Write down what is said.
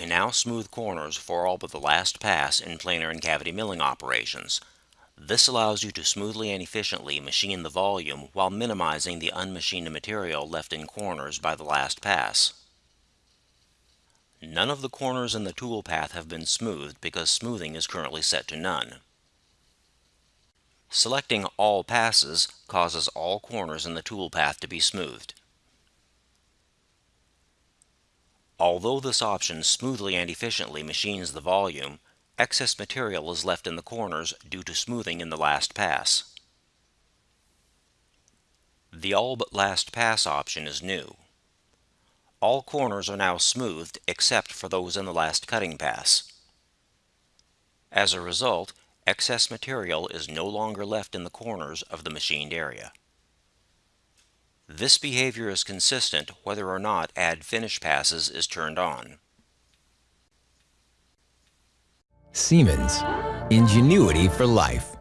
now smooth corners for all but the last pass in planar and cavity milling operations. This allows you to smoothly and efficiently machine the volume while minimizing the unmachined material left in corners by the last pass. None of the corners in the tool path have been smoothed because smoothing is currently set to none. Selecting All Passes causes all corners in the tool path to be smoothed. Although this option smoothly and efficiently machines the volume, excess material is left in the corners due to smoothing in the last pass. The All But Last Pass option is new. All corners are now smoothed except for those in the last cutting pass. As a result, excess material is no longer left in the corners of the machined area. This behavior is consistent whether or not Add Finish Passes is turned on. Siemens. Ingenuity for life.